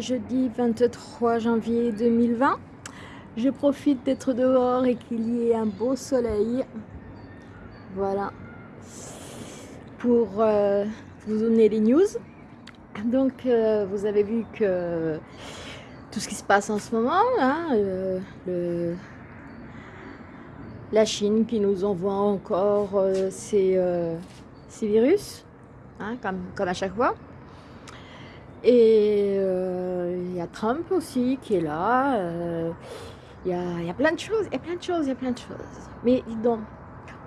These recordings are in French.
jeudi 23 janvier 2020. Je profite d'être dehors et qu'il y ait un beau soleil. Voilà. Pour euh, vous donner les news. Donc, euh, vous avez vu que tout ce qui se passe en ce moment, hein, le, la Chine qui nous envoie encore euh, ces, virus, hein, comme, comme à chaque fois. Et il y a Trump aussi qui est là. Il y, a, plein de choses, il y a plein de choses, il y a plein de choses. Mais dis donc,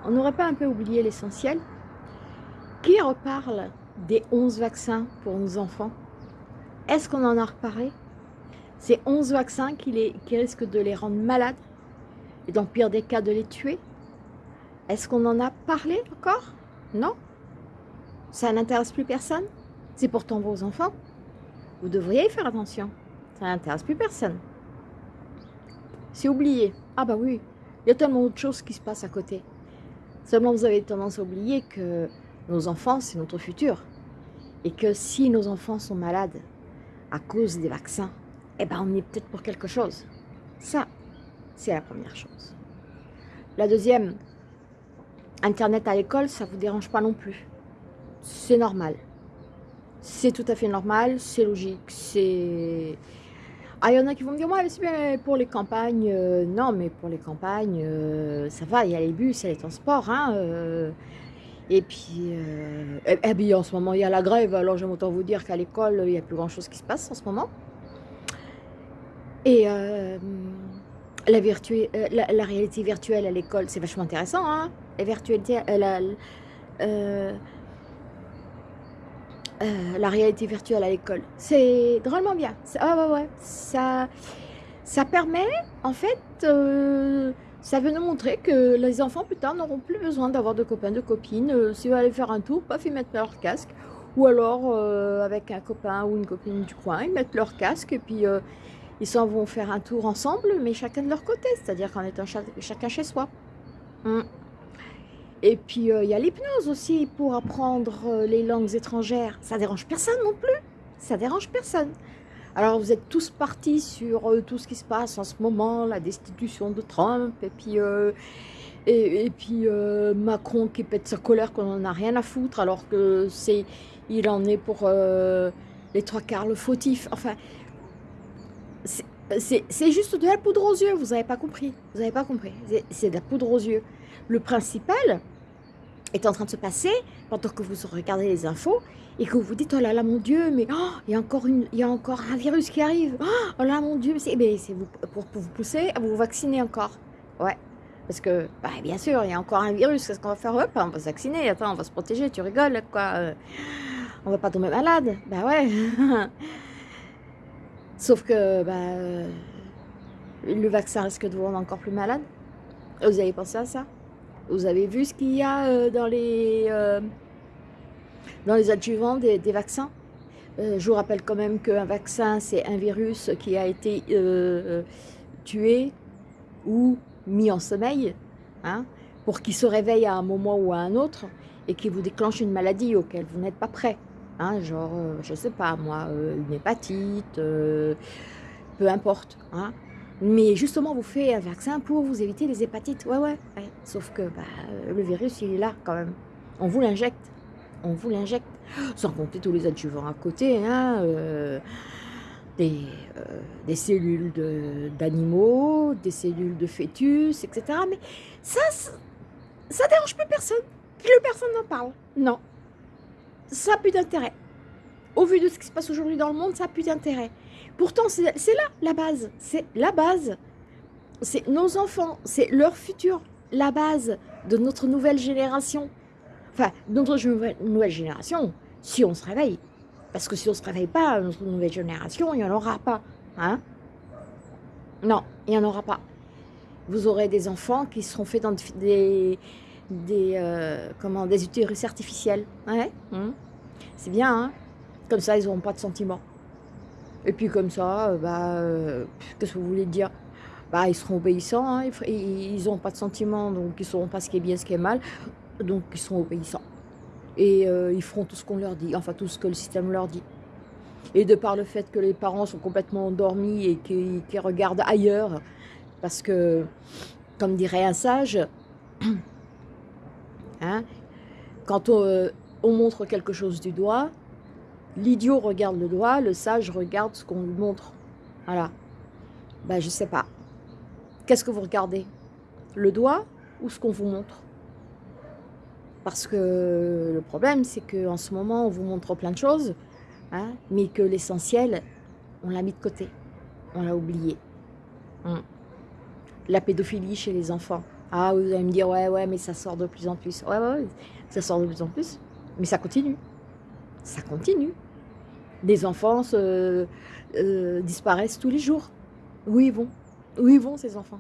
on n'aurait pas un peu oublié l'essentiel? Qui reparle des 11 vaccins pour nos enfants? Est-ce qu'on en a reparlé? Ces 11 vaccins qui, les, qui risquent de les rendre malades et dans le pire des cas de les tuer? Est-ce qu'on en a parlé encore? Non Ça n'intéresse plus personne? C'est pourtant vos enfants. Vous devriez y faire attention. Ça n'intéresse plus personne. C'est oublié. Ah bah oui, il y a tellement d'autres choses qui se passent à côté. Seulement, vous avez tendance à oublier que nos enfants, c'est notre futur. Et que si nos enfants sont malades à cause des vaccins, eh ben on est peut-être pour quelque chose. Ça, c'est la première chose. La deuxième, Internet à l'école, ça ne vous dérange pas non plus. C'est normal. C'est tout à fait normal, c'est logique, c'est ah, il y en a qui vont me dire, ouais, c'est bien pour les campagnes. Euh, non, mais pour les campagnes, euh, ça va, il y a les bus, il y a les transports. Hein, euh. et puis, eh bien, en ce moment, il y a la grève. Alors, j'aime autant vous dire qu'à l'école, il n'y a plus grand-chose qui se passe en ce moment. Et la, la, réalité virtuelle à l'école, c'est vachement intéressant. Hein la virtualité, euh, la réalité virtuelle à l'école. C'est drôlement bien. Ah ouais, ouais. Ça, ça permet, en fait, euh, ça veut nous montrer que les enfants, plus tard, n'auront plus besoin d'avoir de copains, de copines. Euh, S'ils veulent aller faire un tour, paf, ils mettent leur casque. Ou alors, avec un copain ou une copine du coin, ils mettent leur casque et puis ils s'en vont faire un tour ensemble, mais chacun de leur côté, c'est-à-dire qu'en étant chacun chez soi. Hum. Et puis, euh, il y a l'hypnose aussi pour apprendre euh, les langues étrangères. Ça dérange personne non plus. Ça dérange personne. Alors, vous êtes tous partis sur euh, tout ce qui se passe en ce moment, la destitution de Trump, et puis, et, puis Macron qui pète sa colère qu'on n'en a rien à foutre, alors que c'est, il en est pour les trois quarts le fautif. Enfin, c'est juste de la poudre aux yeux, vous n'avez pas compris. Vous n'avez pas compris. C'est de la poudre aux yeux. Le principal est en train de se passer pendant que vous regardez les infos et que vous vous dites, oh là là, mon Dieu, mais oh, il, y a encore il y a encore un virus qui arrive. Oh là, mon Dieu, c'est vous, pour, vous pousser à vous vacciner encore. Ouais, parce que, bah, bien sûr, il y a encore un virus, qu'est-ce qu'on va faire? Hop, on va se vacciner, attends, on va se protéger, tu rigoles, quoi. On va pas tomber malade. Bah ouais. Sauf que, bah, le vaccin risque de vous rendre encore plus malade. Vous avez pensé à ça? Vous avez vu ce qu'il y a euh, dans les, euh, dans les adjuvants des, vaccins? Euh, Je vous rappelle quand même qu'un vaccin, c'est un virus qui a été tué ou mis en sommeil, hein, pour qu'il se réveille à un moment ou à un autre et qui vous déclenche une maladie auquel vous n'êtes pas prêt. Hein, genre, je sais pas moi, une hépatite, peu importe. Hein. Mais justement, vous faites un vaccin pour vous éviter les hépatites. Ouais, ouais, Sauf que bah, le virus, il est là quand même. On vous l'injecte. On vous l'injecte. Sans compter tous les adjuvants à côté. Hein, euh, des, euh, des, cellules d'animaux, des cellules de fœtus, etc. Mais ça, ça, dérange plus personne. Plus personne n'en parle. Non. Ça n'a plus d'intérêt. Au vu de ce qui se passe aujourd'hui dans le monde, ça n'a plus d'intérêt. Pourtant, c'est là la base. C'est la base. C'est nos enfants, c'est leur futur, la base de notre nouvelle génération. Enfin, notre nouvelle génération, si on se réveille. Parce que si on ne se réveille pas, notre nouvelle génération, il n'y en aura pas. Hein non, il n'y en aura pas. Vous aurez des enfants qui seront faits dans des, des, euh, comment, des utérus artificiels. Ouais, hein. C'est bien, hein Comme ça, ils n'auront pas de sentiments. Et puis comme ça, euh, bah, euh, qu'est-ce que vous voulez dire? Bah, Ils seront obéissants, hein, ils n'ont pas de sentiments, donc ils ne sauront pas ce qui est bien, ce qui est mal, donc ils seront obéissants. Et euh, ils feront tout ce qu'on leur dit, enfin tout ce que le système leur dit. Et de par le fait que les parents sont complètement endormis et qu'ils regardent ailleurs, parce que, comme dirait un sage, hein, quand on, on montre quelque chose du doigt, l'idiot regarde le doigt, le sage regarde ce qu'on lui montre. Voilà. Ben, je sais pas. Qu'est-ce que vous regardez? Le doigt ou ce qu'on vous montre? Parce que le problème, c'est qu'en ce moment, on vous montre plein de choses, hein, mais que l'essentiel, on l'a mis de côté. On l'a oublié. Hum. La pédophilie chez les enfants. Ah, vous allez me dire, ouais, ouais, mais ça sort de plus en plus. Ouais, ouais, ouais ça sort de plus en plus. Mais ça continue. Ça continue. Des enfants euh, disparaissent tous les jours. Où ils vont? Où ils vont ces enfants?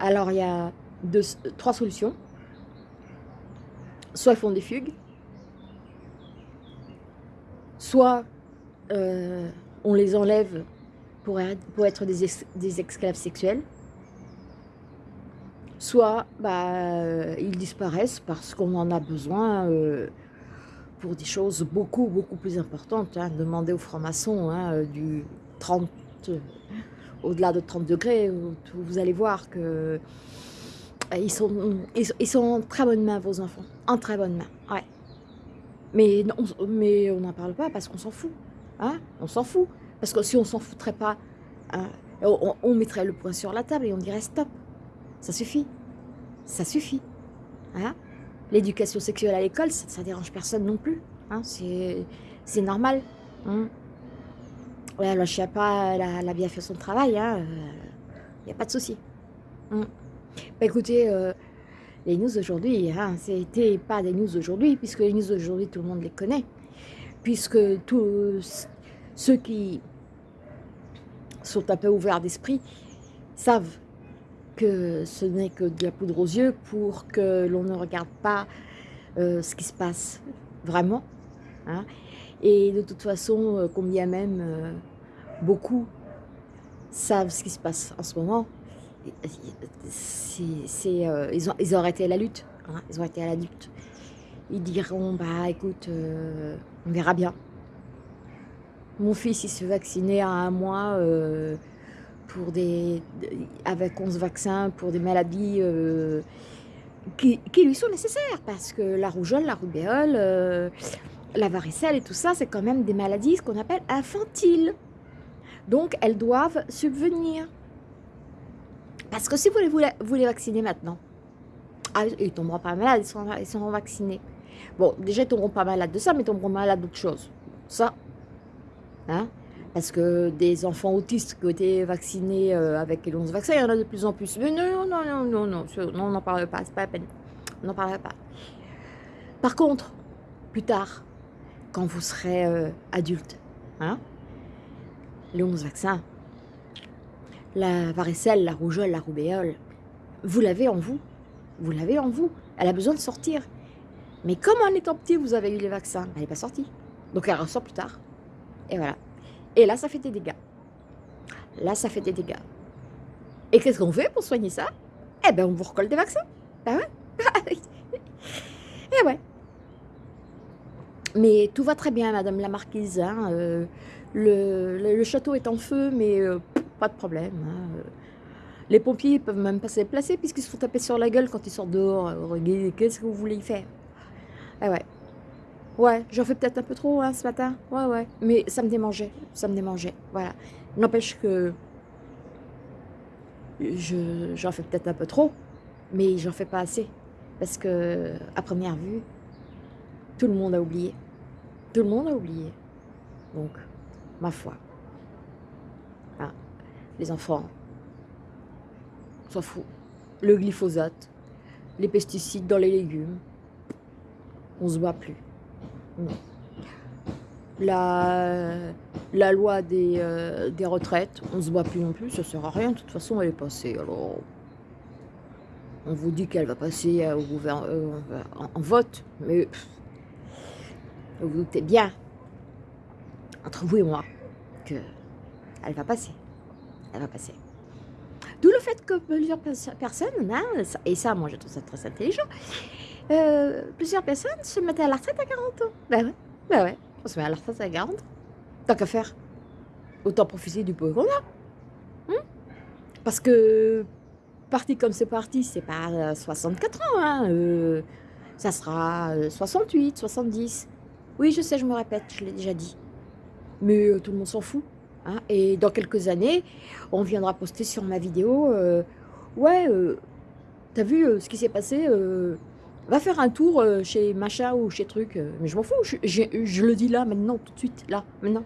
Alors il y a trois solutions. Soit ils font des fugues, soit euh, on les enlève pour, être des, esclaves sexuels, soit bah, ils disparaissent parce qu'on en a besoin euh, pour des choses beaucoup, beaucoup plus importantes. Hein. Demandez aux francs-maçons hein, du 30, au-delà de 30 degrés, vous allez voir que euh, sont, ils, sont en très bonne main, vos enfants. En très bonne main, ouais. Mais, on, mais on n'en parle pas parce qu'on s'en fout. Hein on s'en fout. Parce que si on s'en foutrait pas, on, mettrait le point sur la table et on dirait stop. Ça suffit. Ça suffit. Hein L'éducation sexuelle à l'école, ça, ne dérange personne non plus. Hein C'est normal. Hein Ouais, alors pas, la, bien fait son travail, il hein, n'y euh, a pas de souci. Hum. Bah, écoutez, euh, les news aujourd'hui, hein, c'était pas des news aujourd'hui, puisque les news aujourd'hui, tout le monde les connaît. Puisque tous ceux qui sont un peu ouverts d'esprit savent que ce n'est que de la poudre aux yeux pour que l'on ne regarde pas euh, ce qui se passe vraiment. Hein. Et de toute façon, euh, combien même euh, beaucoup savent ce qui se passe en ce moment, ils, ont, ils ont arrêté la lutte. Hein, ils ont arrêté la lutte. Ils diront, bah écoute, on verra bien. Mon fils, il se vacciner à un mois pour des, avec 11 vaccins pour des maladies qui, qui, lui sont nécessaires. Parce que la rougeole, la rubéole, la varicelle et tout ça, c'est quand même des maladies ce qu'on appelle infantiles. Donc, elles doivent subvenir. Parce que si vous les, vous les vaccinez maintenant, ah, ils ne tomberont pas malades, ils seront, vaccinés. Bon, déjà, ils ne tomberont pas malades de ça, mais ils tomberont malades d'autres choses. Ça, hein parce que des enfants autistes qui ont été vaccinés euh, avec les 11 vaccins, il y en a de plus en plus? Mais non, non, non, non, non, non on n'en parle pas, c'est pas la peine. On n'en parlera pas. Par contre, plus tard, quand vous serez euh, adulte. Hein les 11 vaccins, la varicelle, la rougeole, la rubéole, vous l'avez en vous. Vous l'avez en vous. Elle a besoin de sortir. Mais comme en étant petit, vous avez eu les vaccins, elle n'est pas sortie. Donc elle ressort plus tard. Et voilà. Et là, ça fait des dégâts. Là, ça fait des dégâts. Et qu'est-ce qu'on fait pour soigner ça? Eh bien, on vous recolle des vaccins. Ben ouais? Et ouais. Mais tout va très bien, Madame la Marquise. Hein, euh, le, château est en feu, mais euh, pas de problème. Hein, euh. Les pompiers peuvent même pas se déplacer puisqu'ils se font taper sur la gueule quand ils sortent dehors. Qu'est-ce que vous voulez y faire? Ah ouais. Ouais, j'en fais peut-être un peu trop hein, ce matin. Ouais, ouais. Mais ça me démangeait. Ça me démangeait. Voilà. N'empêche que j'en fais peut-être un peu trop, mais j'en fais pas assez. Parce que, à première vue, tout le monde a oublié. Tout le monde a oublié. Donc, ma foi. Ah, les enfants, s'en fout. Le glyphosate, les pesticides dans les légumes, on se bat plus. La, la loi des, euh, retraites, on se bat plus non plus, ça sert à rien, de toute façon elle est passée. Alors, on vous dit qu'elle va passer au gouvernement, euh, en, vote, mais vous vous doutez bien, entre vous et moi, qu'elle va passer. Elle va passer. D'où le fait que plusieurs personnes, hein, et ça, moi, je trouve ça très intelligent, euh, plusieurs personnes se mettent à la retraite à 40 ans. Ben ouais, ben ouais, on se met à la retraite à 40 Tant qu'à faire, autant profiter du peu qu'on a. Hein? Parce que, parti comme c'est parti, c'est pas 64 ans, hein, euh, ça sera 68, 70. Oui, je sais, je me répète, je l'ai déjà dit. Mais euh, tout le monde s'en fout. Hein. Et dans quelques années, on viendra poster sur ma vidéo, euh, ouais, t'as vu ce qui s'est passé Va faire un tour chez machin ou chez truc. mais je m'en fous, je, le dis là, maintenant, tout de suite, là, maintenant.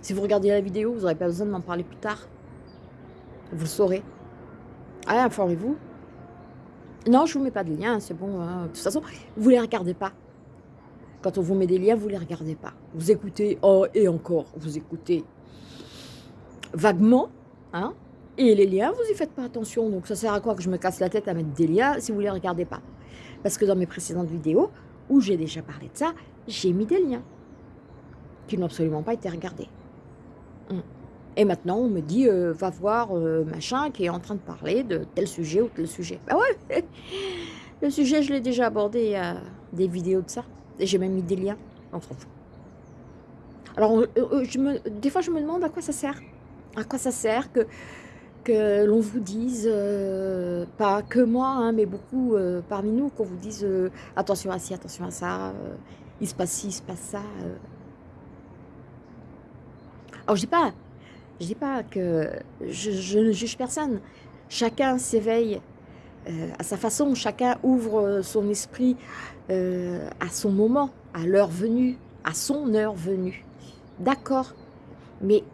Si vous regardez la vidéo, vous n'aurez pas besoin de m'en parler plus tard. Vous le saurez. Allez, informez-vous. Non, je ne vous mets pas de lien, c'est bon. Hein. De toute façon, vous ne les regardez pas. Quand on vous met des liens, vous ne les regardez pas. Vous écoutez, oh, et encore, vous écoutez vaguement, hein, et les liens, vous n'y faites pas attention. Donc ça sert à quoi que je me casse la tête à mettre des liens si vous ne les regardez pas? Parce que dans mes précédentes vidéos, où j'ai déjà parlé de ça, j'ai mis des liens qui n'ont absolument pas été regardés. Et maintenant, on me dit, euh, va voir euh, machin qui est en train de parler de tel sujet ou tel sujet. Bah ouais, le sujet, je l'ai déjà abordé, y a des vidéos de ça. Et j'ai même mis des liens, on s'en fout. Alors, euh, des fois, je me demande à quoi ça sert. À quoi ça sert que, l'on vous dise, pas que moi, hein, mais beaucoup parmi nous, qu'on vous dise attention à ci, attention à ça, il se passe ci, il se passe ça. Alors, je dis pas, je dis pas que je, ne juge personne. Chacun s'éveille euh, à sa façon, chacun ouvre son esprit euh, à son moment, à l'heure venue, à son heure venue. D'accord, mais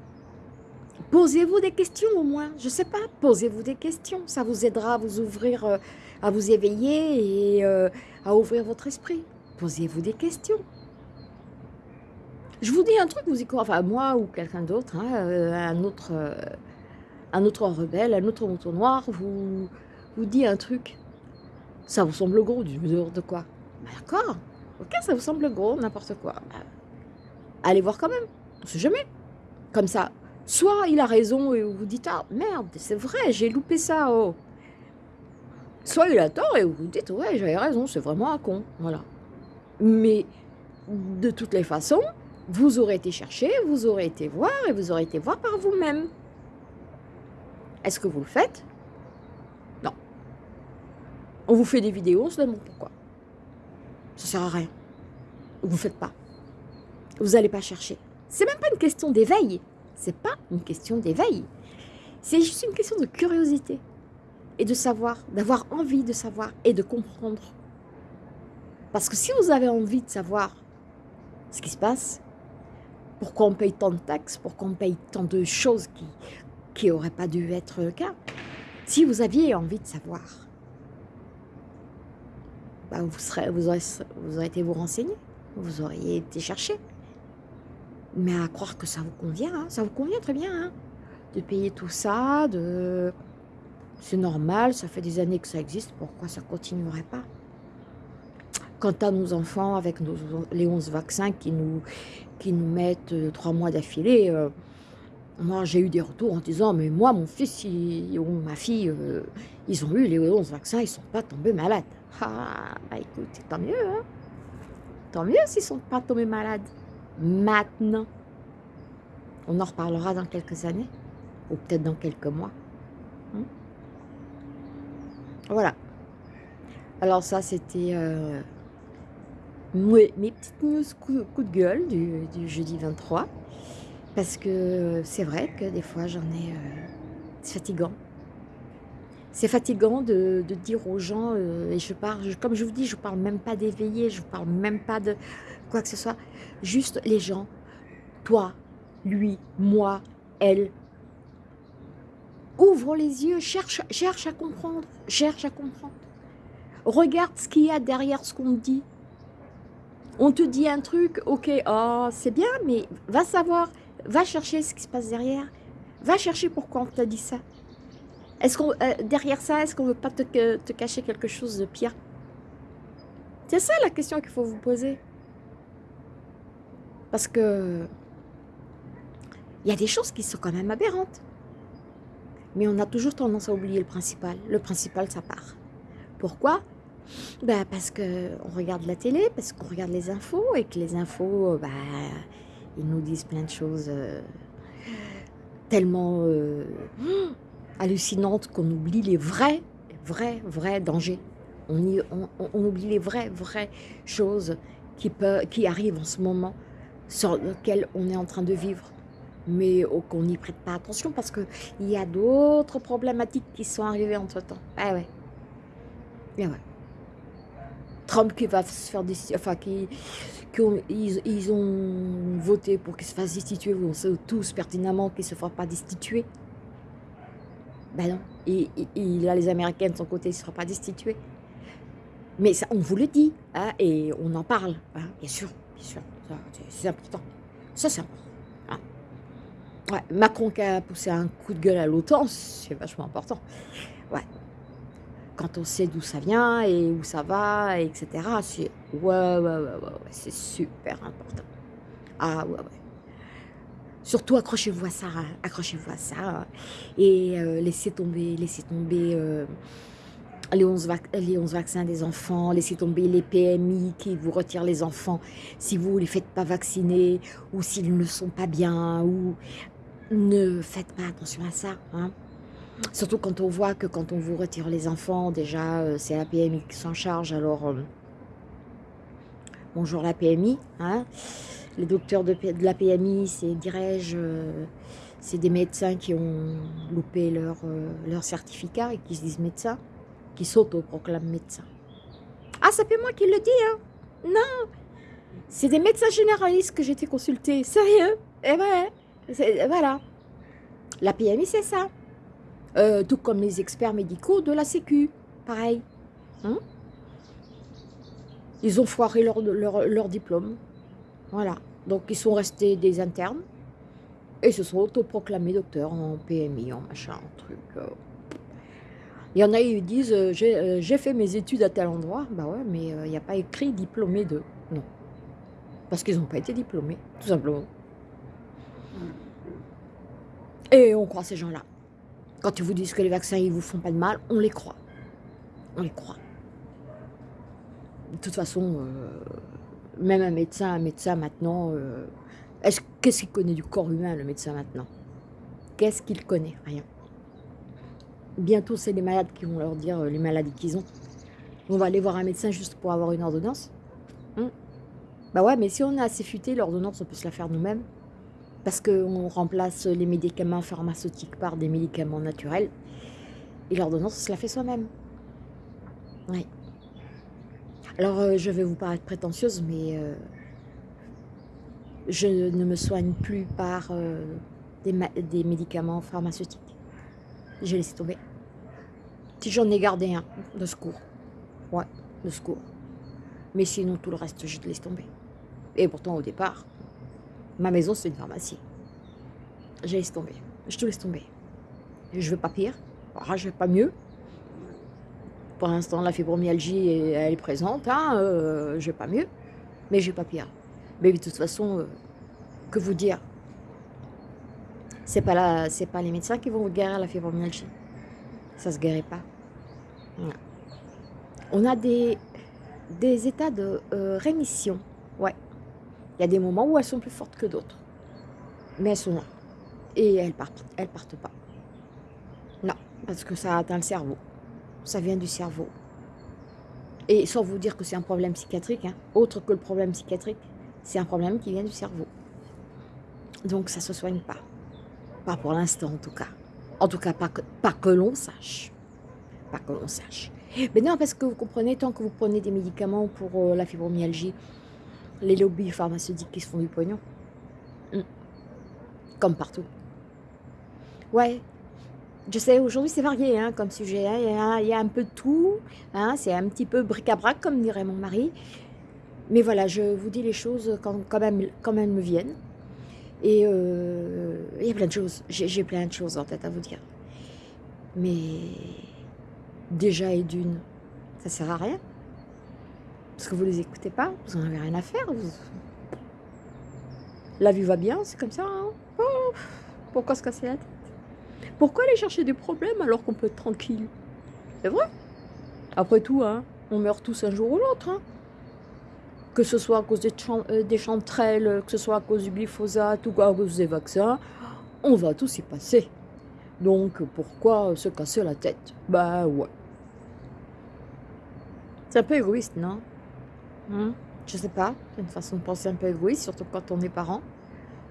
posez-vous des questions au moins, je sais pas, posez-vous des questions, ça vous aidera à vous ouvrir, euh, à vous éveiller et à ouvrir votre esprit. Posez-vous des questions. Je vous dis un truc, vous y croyez, enfin moi ou quelqu'un d'autre, hein, euh, un, autre, euh, un autre rebelle, un autre mouton noir, vous, vous dit un truc. Ça vous semble gros, du de quoi? Bah, D'accord, ok, ça vous semble gros, n'importe quoi. Bah, allez voir quand même, on sait jamais. Comme ça, soit il a raison et vous dites, ah merde, c'est vrai, j'ai loupé ça, oh. Soit il a tort et vous dites, ouais, j'avais raison, c'est vraiment un con, voilà. Mais de toutes les façons, vous aurez été chercher, vous aurez été voir et vous aurez été voir par vous-même. Est-ce que vous le faites? Non. On vous fait des vidéos, on se demande pourquoi. Ça sert à rien. Vous ne faites pas. Vous n'allez pas chercher. C'est même pas une question d'éveil. C'est pas une question d'éveil. C'est juste une question de curiosité et de savoir, d'avoir envie de savoir et de comprendre. Parce que si vous avez envie de savoir ce qui se passe, pourquoi on paye tant de taxes Pourquoi on paye tant de choses qui n'auraient pas dû être le cas Si vous aviez envie de savoir, bah, vous, serez, été vous renseigner, vous auriez été chercher. Mais à croire que ça vous convient, hein, ça vous convient très bien, hein, de payer tout ça, c'est normal, ça fait des années que ça existe, pourquoi ça continuerait pas? Quant à nos enfants, avec les 11 vaccins qui nous, mettent euh, trois mois d'affilée, euh, moi j'ai eu des retours en disant mais moi mon fils ou ma fille euh, ils ont eu les 11 vaccins ils sont pas tombés malades. Ah bah écoute tant mieux hein. Tant mieux s'ils sont pas tombés malades maintenant on en reparlera dans quelques années ou peut-être dans quelques mois hein. voilà alors ça c'était mes, petites news coup, de gueule du, jeudi 23. Parce que c'est vrai que des fois, j'en ai... Euh, c'est fatigant. C'est fatigant de, dire aux gens, euh, et je parle, comme je vous dis, je ne parle même pas d'éveiller, je ne parle même pas de quoi que ce soit. Juste les gens, toi, lui, moi, elle, ouvre les yeux, cherche, cherche à comprendre, cherche à comprendre. Regarde ce qu'il y a derrière ce qu'on dit. On te dit un truc, ok, oh, c'est bien, mais va savoir, va chercher ce qui se passe derrière. Va chercher pourquoi on t'a dit ça. Est-ce qu'on euh, derrière ça, est-ce qu'on veut pas te, te, cacher quelque chose de pire? C'est ça la question qu'il faut vous poser. Parce que il y a des choses qui sont quand même aberrantes. Mais on a toujours tendance à oublier le principal. Le principal, ça part. Pourquoi? Bah Parce qu'on regarde la télé, parce qu'on regarde les infos, et que les infos, bah, ils nous disent plein de choses euh, tellement euh, hallucinantes qu'on oublie les vrais, vrais, vrais dangers. On, oublie les vraies, vraies choses qui, peut, qui arrivent en ce moment, sur lesquelles on est en train de vivre mais qu'on n'y prête pas attention parce qu'il y a d'autres problématiques qui sont arrivées entre-temps. Ah ouais. Et ouais. Trump qui va se faire destituer, enfin qui, ils, ont voté pour qu'il se fasse destituer, on sait tous pertinemment qu'il ne se fera pas destituer. Ben non, et, il a les Américains de son côté, il ne sera pas destitué. Mais on vous le dit, hein, et on en parle, hein, bien sûr, bien sûr, c'est important. Ça, c'est important. Ouais, Macron qui a poussé un coup de gueule à l'OTAN, c'est vachement important. Ouais. Quand on sait d'où ça vient et où ça va, etc., c'est ouais, ouais, ouais, ouais, c'est super important. Ah ouais, ouais. Surtout accrochez-vous à ça, hein. accrochez-vous à ça. Et euh, laissez tomber, laissez tomber euh, les, 11 les 11 vaccins des enfants, laissez tomber les PMI qui vous retirent les enfants si vous ne les faites pas vacciner ou s'ils ne sont pas bien ou ne faites pas attention à ça. Hein. Surtout quand on voit que quand on vous retire les enfants, déjà, euh, c'est la PMI qui s'en charge. Alors, euh, bonjour la PMI. Hein. Les docteurs de, la PMI, c'est, dirais-je, euh, c'est des médecins qui ont loupé leur, leur certificat et qui se disent médecins, qui s'autoproclament médecins. Ah, ça fait moi qui le dis, hein Non C'est des médecins généralistes que j'ai été consultés, sérieux? Eh ouais voilà. La PMI, c'est ça. Euh, tout comme les experts médicaux de la Sécu. Pareil. Hein? Ils ont foiré leur, leur, diplôme. Voilà. Donc, ils sont restés des internes. Et se sont autoproclamés docteurs en PMI, en machin, en truc. Euh. Il y en a, ils disent, euh, j'ai fait mes études à tel endroit. Bah ouais, mais il n'y a pas écrit diplômé de. Non. Parce qu'ils n'ont pas été diplômés, tout simplement. Et on croit ces gens-là. Quand ils vous disent que les vaccins, ils vous font pas de mal, on les croit. On les croit. De toute façon, euh, même un médecin, un médecin maintenant, euh, qu'est-ce qu'il connaît du corps humain, le médecin maintenant? Qu'est-ce qu'il connaît? Rien. Bientôt, c'est les malades qui vont leur dire euh, les maladies qu'ils ont. On va aller voir un médecin juste pour avoir une ordonnance. Hein? Bah ouais, mais si on est assez futé, l'ordonnance, on peut se la faire nous-mêmes parce qu'on remplace les médicaments pharmaceutiques par des médicaments naturels. Et l'ordonnance, on se la fait soi-même. Oui. Alors, euh, je vais vous paraître prétentieuse, mais euh, je ne me soigne plus par des, médicaments pharmaceutiques. J'ai laissé tomber. Si j'en ai gardé un, de secours. Ouais, de secours. Mais sinon, tout le reste, je te laisse tomber. Et pourtant, au départ, Ma maison, c'est une pharmacie. Je laisse tomber. Je te laisse tomber. Je veux pas pire. Ah, je veux pas mieux. Pour l'instant, la fibromyalgie, elle est présente. Hein, euh, je veux pas mieux. Mais je veux pas pire. Mais de toute façon, euh, que vous dire? C'est pas la, c'est pas les médecins qui vont vous guérir la fibromyalgie. Ça se guérit pas. On a des, des états de euh, rémission. Ouais. Il y a des moments où elles sont plus fortes que d'autres. Mais elles sont là. Et elles partent, elles partent pas. Non, parce que ça atteint le cerveau. Ça vient du cerveau. Et sans vous dire que c'est un problème psychiatrique, hein, autre que le problème psychiatrique, c'est un problème qui vient du cerveau. Donc ça ne se soigne pas. Pas pour l'instant en tout cas. En tout cas, pas que, pas que l'on sache. Pas que l'on sache. Mais non, parce que vous comprenez, tant que vous prenez des médicaments pour euh, la fibromyalgie, les lobbies pharmaceutiques qui se font du pognon. Hmm. Comme partout. Ouais, je sais, aujourd'hui c'est varié hein, comme sujet. Hein. Il, y a, un peu de tout. Hein. C'est un petit peu bric-à-brac, comme dirait mon mari. Mais voilà, je vous dis les choses quand, même, quand elles me viennent. Et euh, il y a plein de choses. J'ai plein de choses en tête à vous dire. Mais déjà et d'une, ça sert à rien. Parce que vous ne les écoutez pas, vous n'en avez rien à faire. La vie va bien, c'est comme ça. Hein. Oh, pourquoi se casser la tête? Pourquoi aller chercher des problèmes alors qu'on peut être tranquille? C'est vrai Après tout, hein, on meurt tous un jour ou l'autre. Hein. Que ce soit à cause des, euh, des chanterelles, que ce soit à cause du glyphosate ou à cause des vaccins, on va tous y passer. Donc pourquoi se casser la tête? Bah ouais. C'est un peu égoïste, non? Hmm? Je sais pas, c'est une façon de penser un peu égoïste, surtout quand on est parent.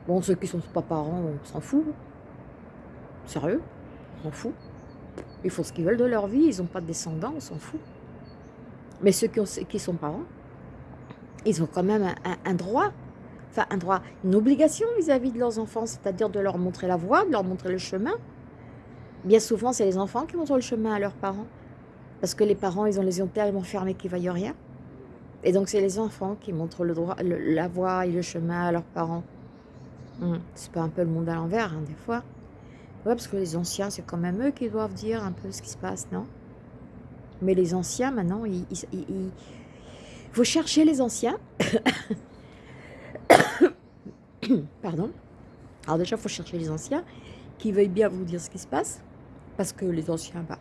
Bon, ceux qui sont pas parents, on s'en fout. Sérieux? On s'en fout. Ils font ce qu'ils veulent de leur vie, ils n'ont pas de descendants, on s'en fout. Mais ceux qui, ont, qui sont parents, ils ont quand même un, droit, enfin un droit, une obligation vis-à-vis de leurs enfants, c'est-à-dire de leur montrer la voie, de leur montrer le chemin. Bien souvent, c'est les enfants qui montrent le chemin à leurs parents. Parce que les parents, ils ont les yeux tellement fermés qu'ils ne voient rien. Et donc, c'est les enfants qui montrent le droit, la voie et le chemin à leurs parents. Hmm, c'est pas un peu le monde à l'envers, hein, des fois. Ouais, parce que les anciens, c'est quand même eux qui doivent dire un peu ce qui se passe, non? Mais les anciens, maintenant, ils il faut chercher les anciens. Pardon. Alors déjà, il faut chercher les anciens qui veuillent bien vous dire ce qui se passe. Parce que les anciens, bah,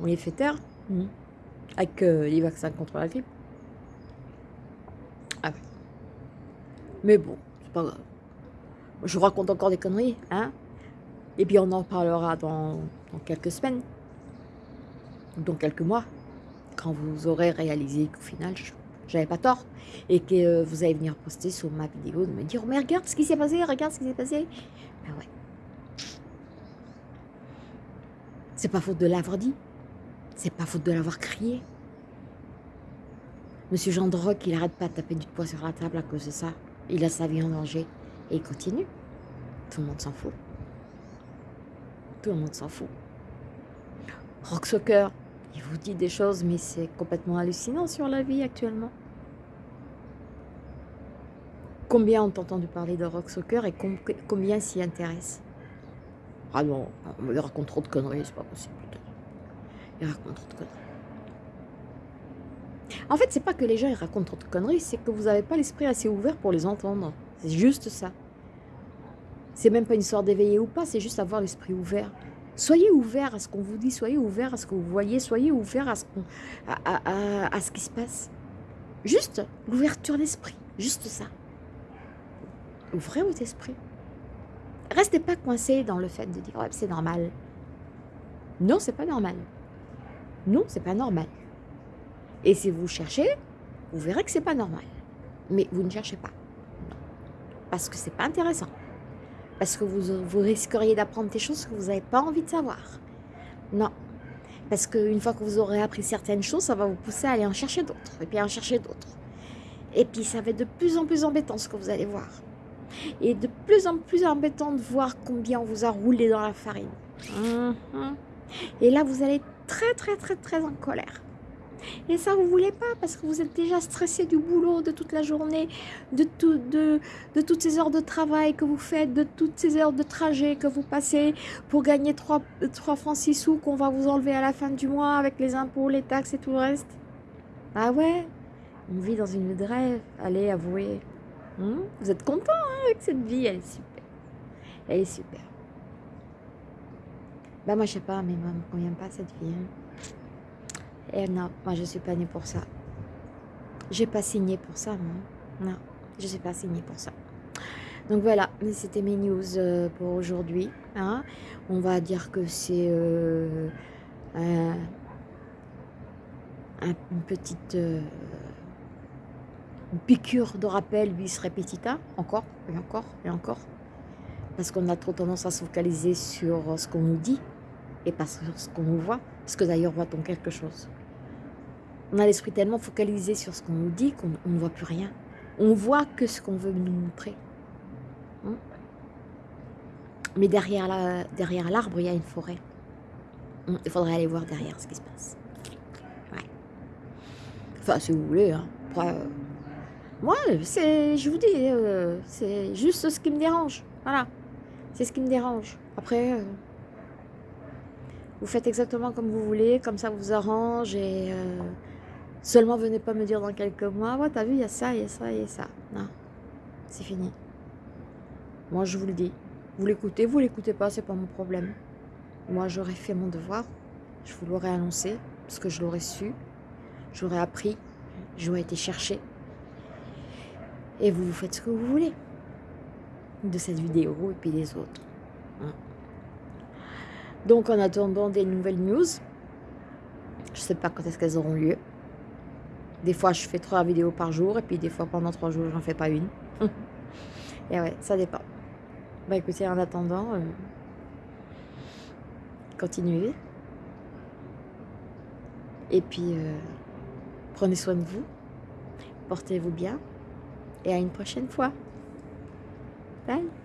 on les fait taire. Hmm. Avec euh, les vaccins contre la grippe. Ah Mais bon, c'est pas grave. Je vous raconte encore des conneries, hein Et puis on en parlera dans, dans quelques semaines. Dans quelques mois quand vous aurez réalisé qu'au final, j'avais pas tort, et que euh, vous allez venir poster sur ma vidéo, de me dire, mais regarde ce qui s'est passé, regarde ce qui s'est passé. Ben ouais. C'est pas faute de l'avoir dit. C'est pas faute de l'avoir crié. Monsieur Jean Droc, il arrête pas de taper du poing sur la table à cause de ça. Il a sa vie en danger. Et il continue. Tout le monde s'en fout. Tout le monde s'en fout. Rock Soccer, il vous dit des choses, mais c'est complètement hallucinant sur la vie actuellement. Combien ont entendu parler de rock soccer et combien s'y intéressent Ah non, il raconte trop de conneries, c'est pas possible. Il raconte trop de conneries. En fait, c'est pas que les gens ils racontent trop de conneries, c'est que vous n'avez pas l'esprit assez ouvert pour les entendre. C'est juste ça. C'est même pas une histoire d'éveiller ou pas, c'est juste avoir l'esprit ouvert. Soyez ouvert à ce qu'on vous dit, soyez ouvert à ce que vous voyez, soyez ouvert à ce, qui se passe. Juste l'ouverture d'esprit, juste ça. Ouvrez votre esprit. Restez pas coincé dans le fait de dire c'est normal. Non, c'est pas normal. Non, c'est pas normal. Et si vous cherchez, vous verrez que c'est pas normal. Mais vous ne cherchez pas. Parce que c'est pas intéressant. Parce que vous, vous risqueriez d'apprendre des choses que vous n'avez pas envie de savoir. Non. Parce qu'une fois que vous aurez appris certaines choses, ça va vous pousser à aller en chercher d'autres. Et puis à en chercher d'autres. Et puis ça va être de plus en plus embêtant ce que vous allez voir. Et de plus en plus embêtant de voir combien on vous a roulé dans la farine. Mhm. Et là, vous allez être très très très très en colère. Et ça, vous voulez pas parce que vous êtes déjà stressé du boulot, de toute la journée, de, tout, de, de toutes ces heures de travail que vous faites, de toutes ces heures de trajet que vous passez pour gagner 3, 3 francs 6 sous qu'on va vous enlever à la fin du mois avec les impôts, les taxes et tout le reste. Ah ouais On vit dans une vie de rêve. Allez, avouez. Hmm? vous êtes content hein, avec cette vie, elle est super. Elle est super. Bah moi je sais pas, mais moi, me convient pas cette vie. Hein. Et non, moi je suis pas née pour ça. J'ai pas signé pour ça, non. Non, je suis pas signée pour ça. Donc voilà, c'était mes news euh, pour aujourd'hui. Hein. On va dire que c'est euh, une petite euh, piqûre de rappel vis repetita, encore et encore et encore. Parce qu'on a trop tendance à se focaliser sur ce qu'on nous dit et pas sur ce qu'on nous voit. Parce que d'ailleurs, voit-on quelque chose? On a l'esprit tellement focalisé sur ce qu'on nous dit qu'on ne voit plus rien. On voit que ce qu'on veut nous montrer. Hein? Mais derrière l'arbre, il y a une forêt. Hein? Il faudrait aller voir derrière ce qui se passe. Ouais. Enfin, si vous voulez. Hein. Euh, moi, je vous dis, euh, c'est juste ce qui me dérange. Voilà. C'est ce qui me dérange. Après, euh, vous faites exactement comme vous voulez, comme ça vous arrange et Seulement venez pas me dire dans quelques mois, ouais, t'as vu, il y a ça, il y a ça, il y a ça. Non, c'est fini. Moi, je vous le dis. Vous l'écoutez, vous l'écoutez pas, c'est pas mon problème. Moi, j'aurais fait mon devoir. Je vous l'aurais annoncé, parce que je l'aurais su. J'aurais appris. j'aurais été chercher. Et vous, vous faites ce que vous voulez de cette vidéo et puis des autres. Hein. Donc en attendant des nouvelles news, je sais pas quand est-ce qu'elles auront lieu. Des fois, je fais trois vidéos par jour et puis des fois, pendant trois jours, j'en fais pas une. et ouais, ça dépend. Bah écoutez, en attendant, euh, continuez. Et puis, euh, prenez soin de vous, portez-vous bien et à une prochaine fois. Bye